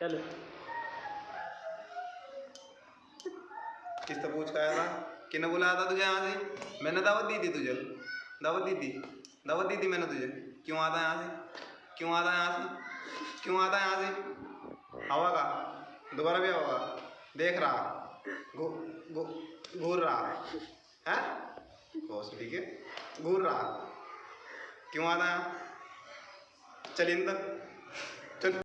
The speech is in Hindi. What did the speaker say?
चलो। किससे पूछ आया था किने बुलाया था तुझे यहाँ से? मैंने दावत दी थी तुझे। दावत दी थी? दावत दी थी मैंने तुझे। क्यों आता यहाँ से? क्यों आता यहाँ से? क्यों आता यहाँ से? हवा का? दोबारा भी हवा देख रहा। घू घूर रहा। है? ठीक है। घूर रहा। क्यों आता यहाँ? चल इन चल।